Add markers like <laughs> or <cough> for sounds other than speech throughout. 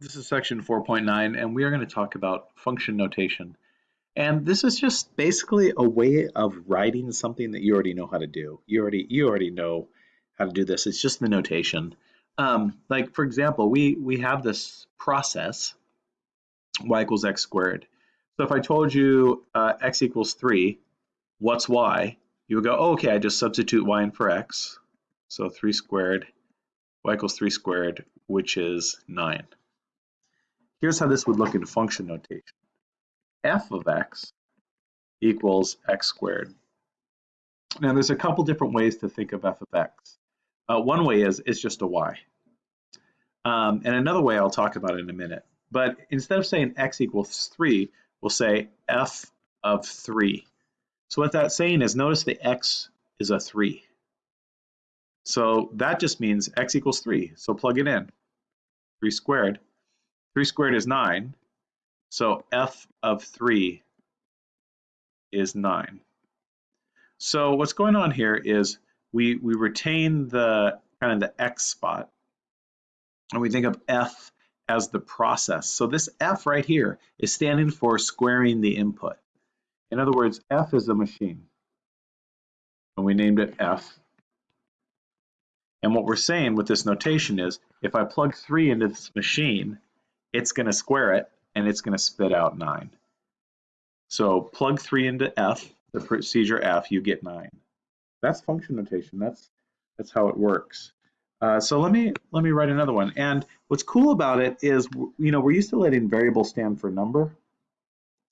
This is section 4.9 and we are going to talk about function notation. And this is just basically a way of writing something that you already know how to do. You already you already know how to do this. It's just the notation. Um, like for example, we we have this process y equals x squared. So if I told you uh, x equals 3, what's y? You would go, oh, okay, I just substitute y in for x. So 3 squared, y equals 3 squared, which is 9. Here's how this would look in function notation. f of x equals x squared. Now there's a couple different ways to think of f of x. Uh, one way is it's just a y. Um, and another way I'll talk about in a minute. But instead of saying x equals 3, we'll say f of 3. So what that's saying is notice the x is a 3. So that just means x equals 3. So plug it in. 3 squared 3 squared is 9. So f of 3 is 9. So what's going on here is we, we retain the kind of the x spot and we think of f as the process. So this f right here is standing for squaring the input. In other words, f is a machine. And we named it f. And what we're saying with this notation is if I plug 3 into this machine, it's going to square it and it's going to spit out 9. So plug 3 into f, the procedure f, you get 9. That's function notation. That's that's how it works. Uh, so let me let me write another one. And what's cool about it is, you know, we're used to letting variable stand for number.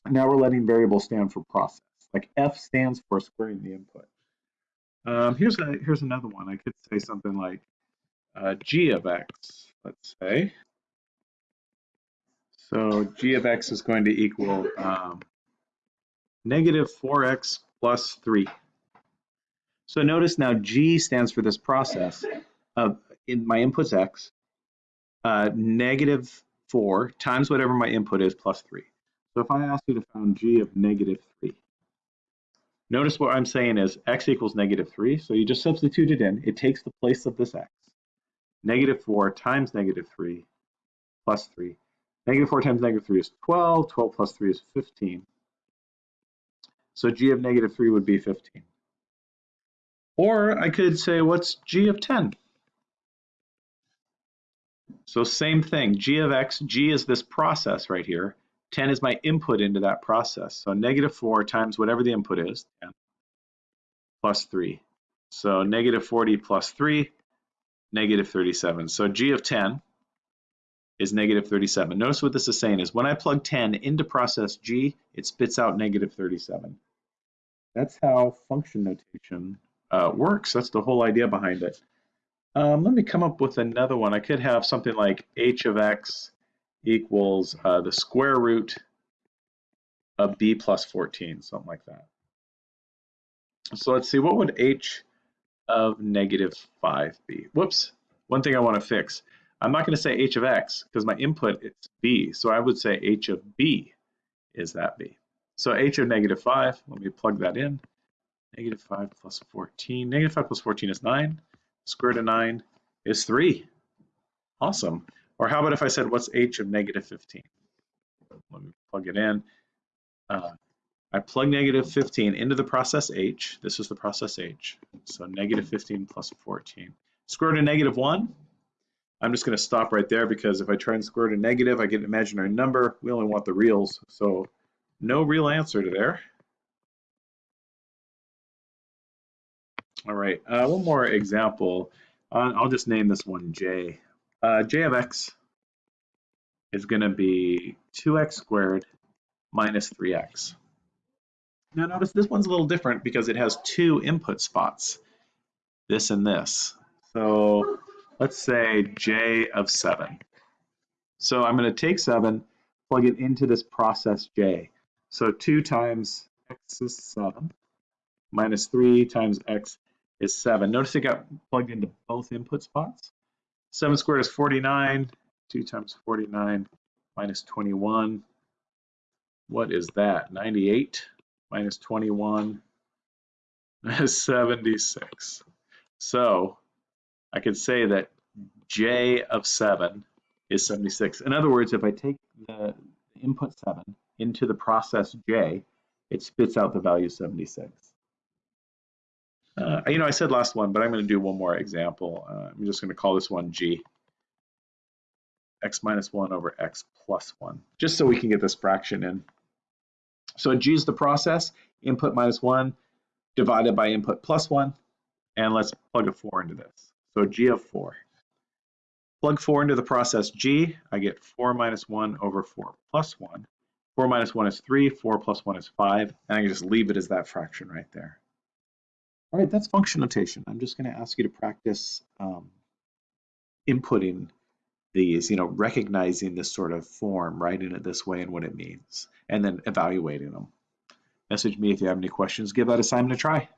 Now we're letting variable stand for process. Like f stands for squaring the input. Um, here's a here's another one. I could say something like uh, g of x. Let's say so g of x is going to equal um, negative 4x plus 3. So notice now g stands for this process of in my input's x, uh, negative 4 times whatever my input is plus 3. So if I ask you to find g of negative 3, notice what I'm saying is x equals negative 3, so you just substitute it in. It takes the place of this x. Negative 4 times negative 3 plus 3 Negative 4 times negative 3 is 12. 12 plus 3 is 15. So g of negative 3 would be 15. Or I could say, what's g of 10? So same thing, g of x, g is this process right here. 10 is my input into that process. So negative 4 times whatever the input is, 10, plus 3. So negative 40 plus 3, negative 37. So g of 10 is negative 37. Notice what this is saying is when I plug 10 into process G, it spits out negative 37. That's how function notation uh, works. That's the whole idea behind it. Um, let me come up with another one. I could have something like h of x equals uh, the square root of b plus 14, something like that. So let's see, what would h of negative 5 be? Whoops, one thing I want to fix. I'm not going to say h of x because my input is b. So I would say h of b is that b. So h of negative 5, let me plug that in. Negative 5 plus 14. Negative 5 plus 14 is 9. Square root of 9 is 3. Awesome. Or how about if I said, what's h of negative 15? Let me plug it in. Uh, I plug negative 15 into the process h. This is the process h. So negative 15 plus 14. Square root of negative 1 I'm just going to stop right there because if I try and square root a negative, I get an imaginary number. We only want the reals, so no real answer to there. All right, uh, one more example. Uh, I'll just name this one J. Uh, J of x is going to be 2x squared minus 3x. Now notice this one's a little different because it has two input spots, this and this. So let's say j of 7. So I'm going to take 7, plug it into this process j. So 2 times x is 7, minus 3 times x is 7. Notice it got plugged into both input spots. 7 squared is 49. 2 times 49 minus 21. What is that? 98 minus 21 <laughs> is 76. So I could say that j of 7 is 76. In other words, if I take the input 7 into the process J, it spits out the value 76. Uh, you know, I said last one, but I'm going to do one more example. Uh, I'm just going to call this one G. x minus 1 over x plus 1, just so we can get this fraction in. So G is the process, input minus 1 divided by input plus 1, and let's plug a 4 into this. So G of 4. Plug 4 into the process G, I get 4 minus 1 over 4 plus 1. 4 minus 1 is 3, 4 plus 1 is 5, and I can just leave it as that fraction right there. All right, that's function notation. I'm just going to ask you to practice um, inputting these, you know, recognizing this sort of form, writing it this way and what it means, and then evaluating them. Message me if you have any questions. Give that assignment a try.